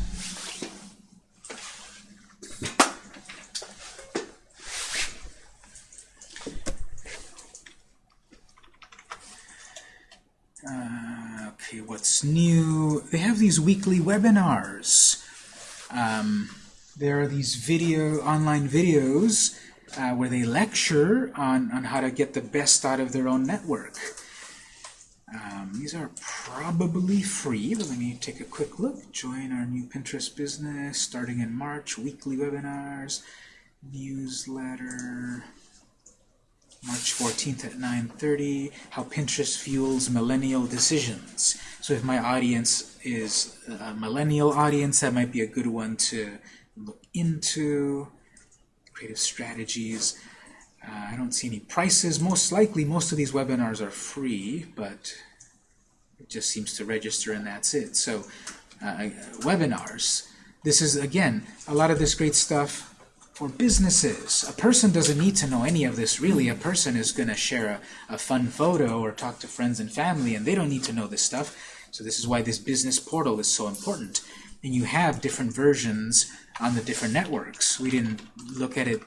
Uh, okay, what's new? They have these weekly webinars. Um, there are these video, online videos uh, where they lecture on, on how to get the best out of their own network. Um, these are probably free, but let me take a quick look. Join our new Pinterest business starting in March, weekly webinars, newsletter. March 14th at 9.30, how Pinterest fuels millennial decisions. So if my audience is a millennial audience, that might be a good one to look into. Creative strategies. Uh, I don't see any prices. Most likely, most of these webinars are free, but it just seems to register and that's it. So uh, webinars. This is, again, a lot of this great stuff for businesses. A person doesn't need to know any of this, really. A person is going to share a, a fun photo or talk to friends and family, and they don't need to know this stuff. So this is why this business portal is so important. And you have different versions on the different networks. We didn't look at it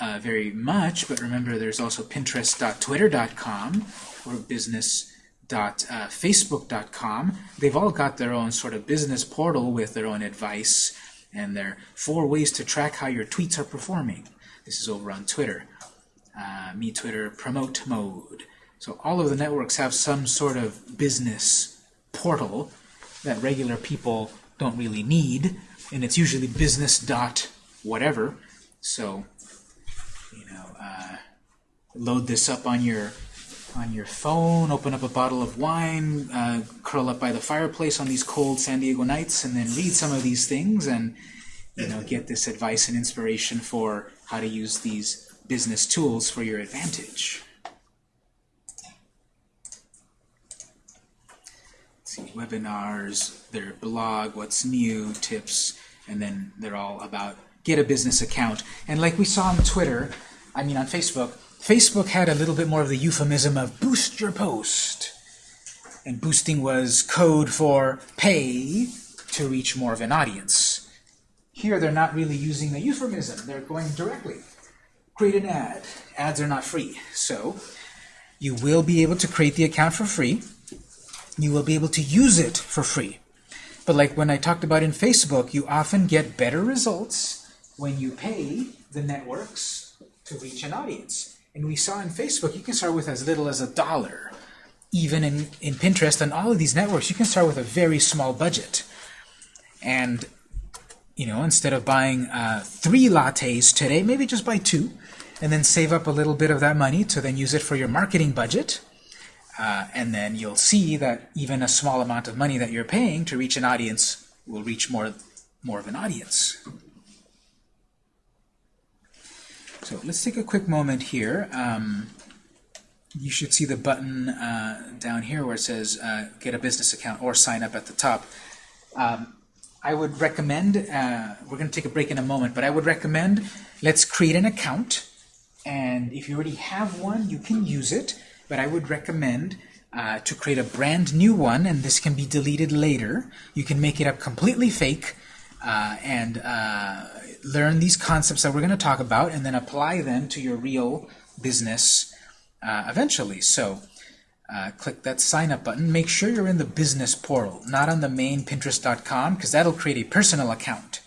uh, very much, but remember there's also pinterest.twitter.com or business.facebook.com. They've all got their own sort of business portal with their own advice and there are four ways to track how your tweets are performing. This is over on Twitter. Uh, me Twitter promote mode. So all of the networks have some sort of business portal that regular people don't really need, and it's usually business dot whatever. So you know, uh, load this up on your on your phone, open up a bottle of wine, uh, curl up by the fireplace on these cold San Diego nights, and then read some of these things and you know get this advice and inspiration for how to use these business tools for your advantage. Let's see, webinars, their blog, what's new, tips, and then they're all about get a business account. And like we saw on Twitter, I mean on Facebook, Facebook had a little bit more of the euphemism of boost your post. And boosting was code for pay to reach more of an audience. Here they're not really using the euphemism. They're going directly. Create an ad. Ads are not free. So you will be able to create the account for free. You will be able to use it for free. But like when I talked about in Facebook, you often get better results when you pay the networks to reach an audience. And we saw in Facebook, you can start with as little as a dollar. Even in, in Pinterest and all of these networks, you can start with a very small budget. And, you know, instead of buying uh, three lattes today, maybe just buy two, and then save up a little bit of that money to then use it for your marketing budget. Uh, and then you'll see that even a small amount of money that you're paying to reach an audience will reach more, more of an audience. So let's take a quick moment here. Um, you should see the button uh, down here where it says uh, get a business account or sign up at the top. Um, I would recommend, uh, we're going to take a break in a moment, but I would recommend let's create an account. And if you already have one, you can use it. But I would recommend uh, to create a brand new one, and this can be deleted later. You can make it up completely fake, uh, and uh, learn these concepts that we're going to talk about and then apply them to your real business uh, eventually. So uh, click that sign up button. Make sure you're in the business portal, not on the main Pinterest.com, because that'll create a personal account,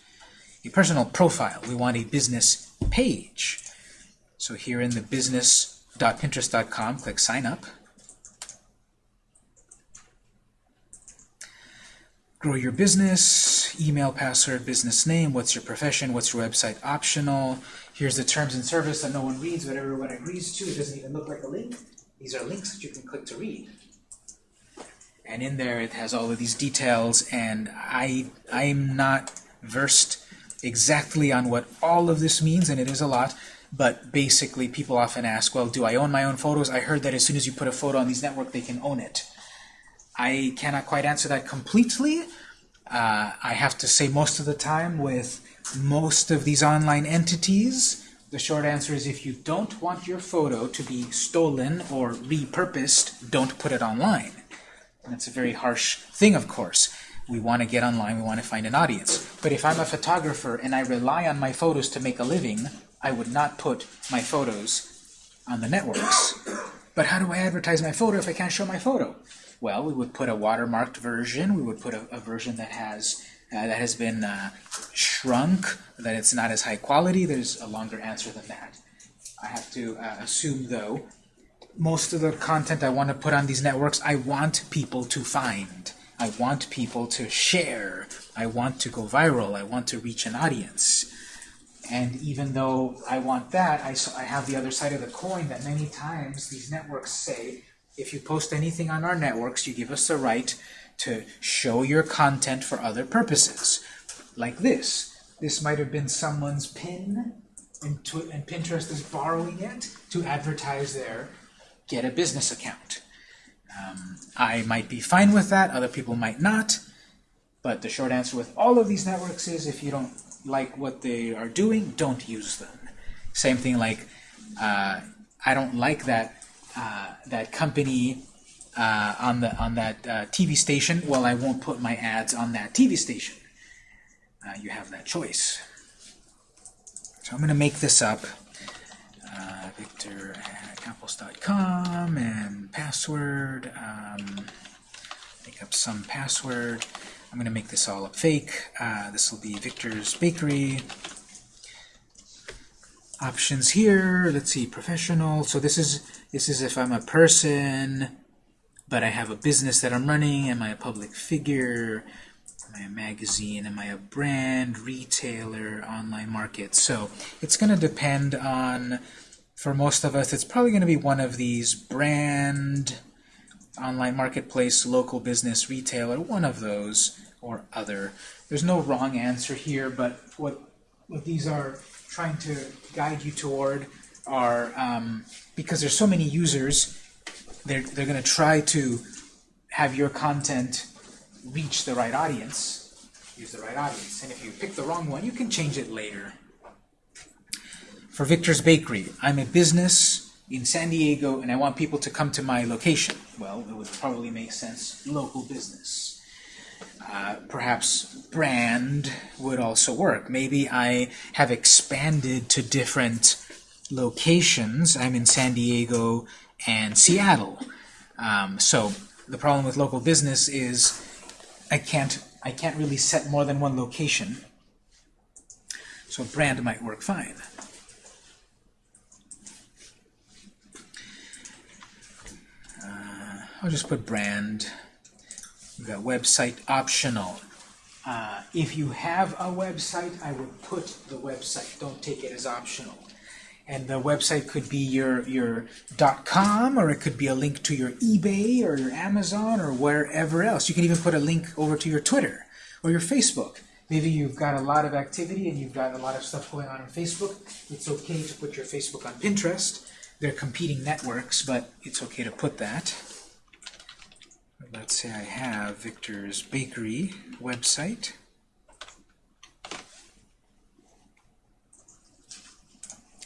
a personal profile. We want a business page. So here in the business.pinterest.com, click sign up. Grow your business, email, password, business name, what's your profession, what's your website optional. Here's the terms and service that no one reads, but everyone agrees to. It doesn't even look like a link. These are links that you can click to read. And in there it has all of these details, and I, I'm not versed exactly on what all of this means, and it is a lot, but basically people often ask, well, do I own my own photos? I heard that as soon as you put a photo on these network, they can own it. I cannot quite answer that completely. Uh, I have to say most of the time with most of these online entities, the short answer is if you don't want your photo to be stolen or repurposed, don't put it online. And that's a very harsh thing, of course. We want to get online, we want to find an audience. But if I'm a photographer and I rely on my photos to make a living, I would not put my photos on the networks. But how do I advertise my photo if I can't show my photo? Well, we would put a watermarked version. We would put a, a version that has uh, that has been uh, shrunk, that it's not as high quality. There's a longer answer than that. I have to uh, assume, though, most of the content I want to put on these networks, I want people to find. I want people to share. I want to go viral. I want to reach an audience. And even though I want that, I, I have the other side of the coin that many times these networks say, if you post anything on our networks, you give us the right to show your content for other purposes. Like this. This might have been someone's pin, and, and Pinterest is borrowing it to advertise their get a business account. Um, I might be fine with that, other people might not, but the short answer with all of these networks is if you don't like what they are doing, don't use them. Same thing like, uh, I don't like that uh, that company uh, on the on that uh, TV station, well, I won't put my ads on that TV station. Uh, you have that choice. So I'm going to make this up. Uh, Victor at apples.com and password. Um, make up some password. I'm going to make this all up fake. Uh, this will be Victor's Bakery options here. Let's see, professional. So this is this is if I'm a person, but I have a business that I'm running. Am I a public figure? Am I a magazine? Am I a brand, retailer, online market? So it's going to depend on, for most of us, it's probably going to be one of these brand, online marketplace, local business, retailer, one of those or other. There's no wrong answer here, but what what these are trying to guide you toward are, um, because there's so many users, they're, they're going to try to have your content reach the right audience, use the right audience. And if you pick the wrong one, you can change it later. For Victor's Bakery, I'm a business in San Diego and I want people to come to my location. Well, it would probably make sense, local business. Uh, perhaps brand would also work. Maybe I have expanded to different locations. I'm in San Diego and Seattle. Um, so the problem with local business is I can't I can't really set more than one location. So brand might work fine. I'll just put brand. We've got website optional. Uh, if you have a website, I would put the website. Don't take it as optional. And the website could be your, your .com, or it could be a link to your eBay, or your Amazon, or wherever else. You can even put a link over to your Twitter, or your Facebook. Maybe you've got a lot of activity and you've got a lot of stuff going on on Facebook. It's okay to put your Facebook on Pinterest. They're competing networks, but it's okay to put that. Let's say I have Victor's Bakery website.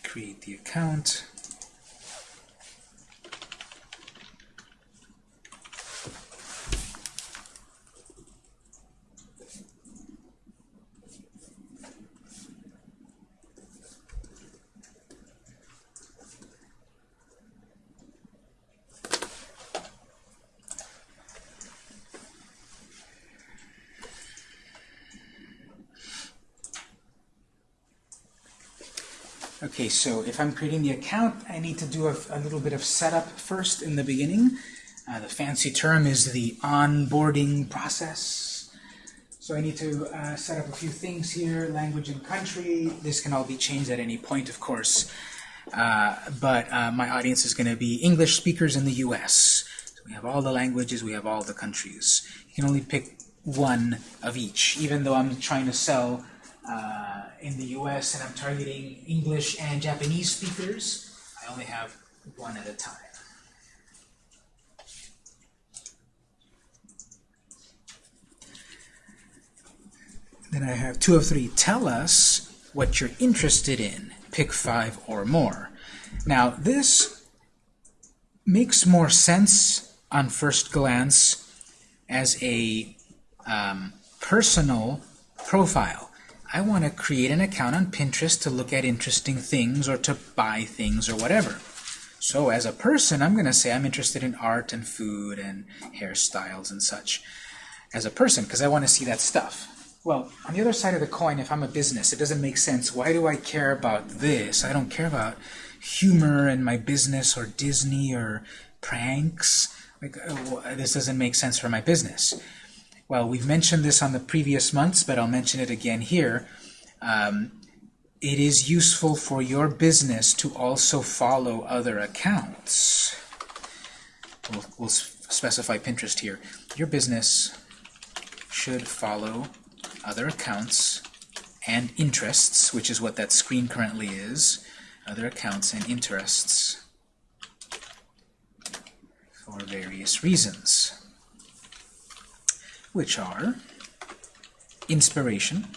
Create the account. Okay, so if I'm creating the account, I need to do a, a little bit of setup first in the beginning. Uh, the fancy term is the onboarding process. So I need to uh, set up a few things here, language and country. This can all be changed at any point, of course. Uh, but uh, my audience is going to be English speakers in the U.S. So we have all the languages, we have all the countries. You can only pick one of each, even though I'm trying to sell uh, in the US and I'm targeting English and Japanese speakers, I only have one at a time. Then I have two of three. Tell us what you're interested in. Pick five or more. Now, this makes more sense on first glance as a um, personal profile. I want to create an account on Pinterest to look at interesting things or to buy things or whatever. So as a person, I'm going to say I'm interested in art and food and hairstyles and such as a person because I want to see that stuff. Well, on the other side of the coin, if I'm a business, it doesn't make sense. Why do I care about this? I don't care about humor and my business or Disney or pranks. Like, uh, this doesn't make sense for my business. Well, we've mentioned this on the previous months, but I'll mention it again here. Um, it is useful for your business to also follow other accounts. We'll, we'll specify Pinterest here. Your business should follow other accounts and interests, which is what that screen currently is, other accounts and interests for various reasons which are inspiration.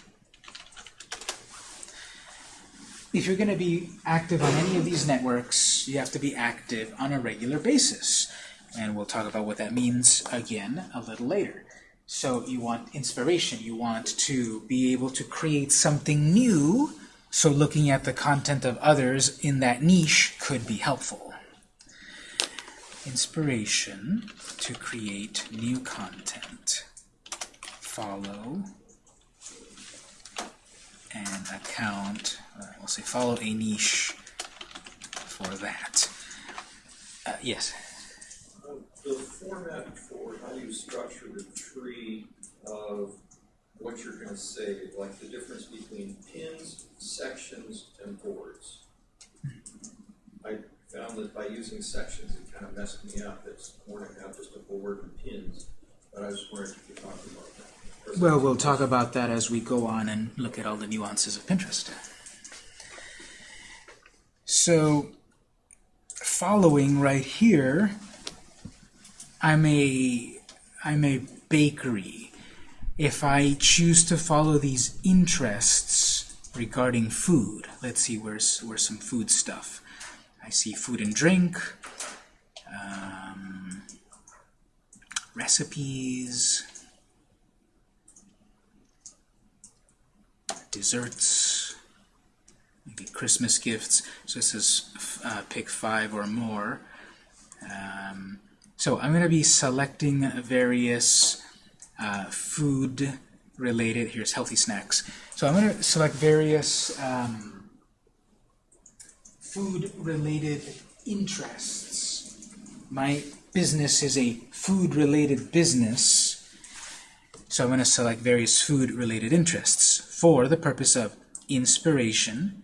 If you're going to be active on any of these networks, you have to be active on a regular basis. And we'll talk about what that means again a little later. So you want inspiration. You want to be able to create something new, so looking at the content of others in that niche could be helpful. Inspiration to create new content follow an account, uh, we'll say follow a niche for that. Uh, yes? The format for how you structure the tree of what you're gonna say, like the difference between pins, sections, and boards. I found that by using sections, it kind of messed me up, it's more to have just a board and pins, but I was wondering if you could talk about that. Well, we'll talk about that as we go on and look at all the nuances of Pinterest. So, following right here, I'm a, I'm a bakery. If I choose to follow these interests regarding food, let's see, where's, where's some food stuff? I see food and drink, um, recipes, desserts, maybe Christmas gifts. So this is uh, pick five or more. Um, so I'm going to be selecting various uh, food-related, here's healthy snacks. So I'm going to select various um, food-related interests. My business is a food-related business. So I'm going to select various food-related interests for the purpose of inspiration,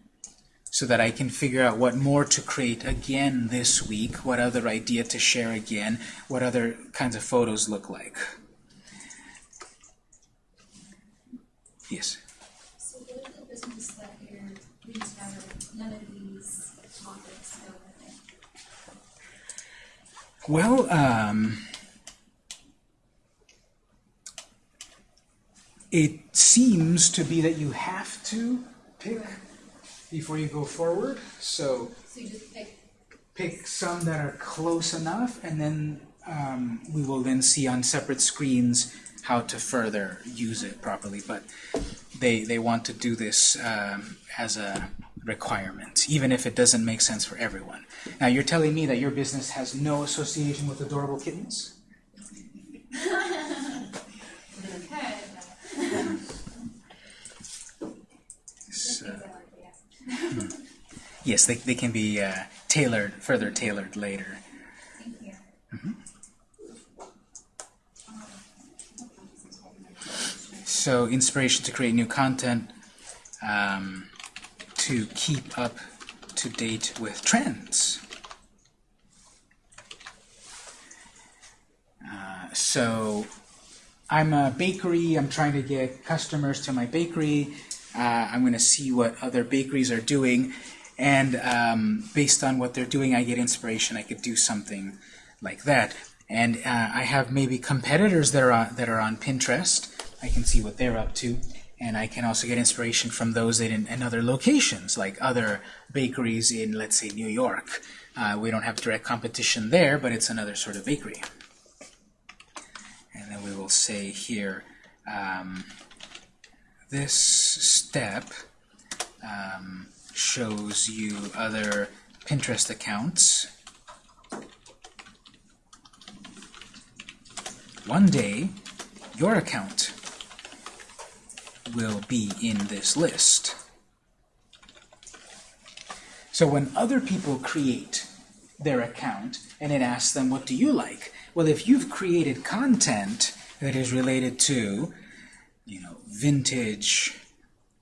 so that I can figure out what more to create again this week, what other idea to share again, what other kinds of photos look like. Yes? So what the business that you're none of these topics go with it? Well, um, it seems to be that you have to pick before you go forward. So So you just pick, pick some that are close enough, and then um, we will then see on separate screens how to further use it properly. But they, they want to do this um, as a requirement, even if it doesn't make sense for everyone. Now, you're telling me that your business has no association with adorable kittens? <laughs> okay, So, things I like to ask. Yes, they, they can be uh, tailored, further tailored later. You. So inspiration to create new content, um, to keep up to date with trends. Uh, so I'm a bakery, I'm trying to get customers to my bakery. Uh, I'm going to see what other bakeries are doing, and um, based on what they're doing, I get inspiration. I could do something like that. And uh, I have maybe competitors that are on, that are on Pinterest. I can see what they're up to, and I can also get inspiration from those in, in other locations, like other bakeries in, let's say, New York. Uh, we don't have direct competition there, but it's another sort of bakery. And then we will say here, um, this step um, shows you other Pinterest accounts. One day, your account will be in this list. So when other people create their account and it asks them, what do you like? Well, if you've created content that is related to, you know, vintage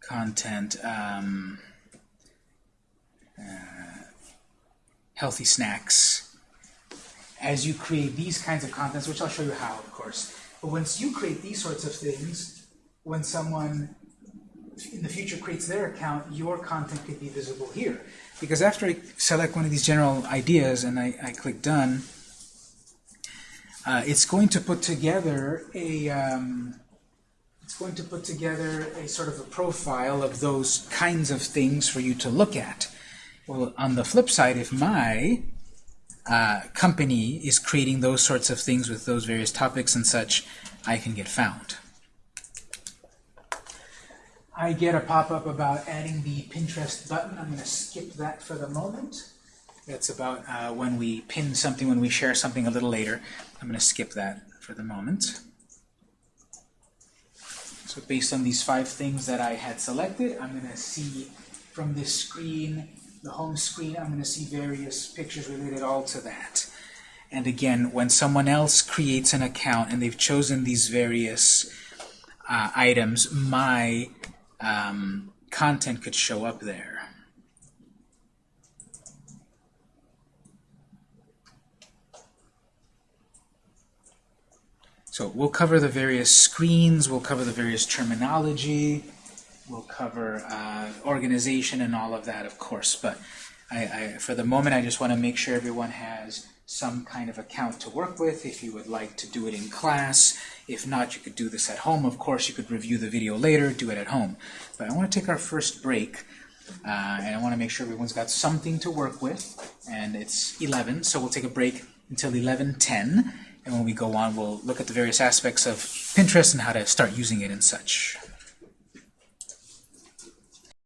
content, um, healthy snacks, as you create these kinds of contents, which I'll show you how, of course, but once you create these sorts of things, when someone in the future creates their account, your content could be visible here. Because after I select one of these general ideas and I, I click Done, uh, it's going to put together a um, it's going to put together a sort of a profile of those kinds of things for you to look at. Well, on the flip side, if my uh, company is creating those sorts of things with those various topics and such, I can get found. I get a pop-up about adding the Pinterest button. I'm going to skip that for the moment. That's about uh, when we pin something, when we share something a little later. I'm going to skip that for the moment. So based on these five things that I had selected, I'm going to see from this screen, the home screen, I'm going to see various pictures related all to that. And again, when someone else creates an account and they've chosen these various uh, items, my um, content could show up there. So we'll cover the various screens, we'll cover the various terminology, we'll cover uh, organization and all of that, of course. But I, I, for the moment, I just want to make sure everyone has some kind of account to work with. If you would like to do it in class, if not, you could do this at home. Of course, you could review the video later, do it at home. But I want to take our first break, uh, and I want to make sure everyone's got something to work with. And it's 11, so we'll take a break until 11:10. And when we go on, we'll look at the various aspects of Pinterest and how to start using it and such.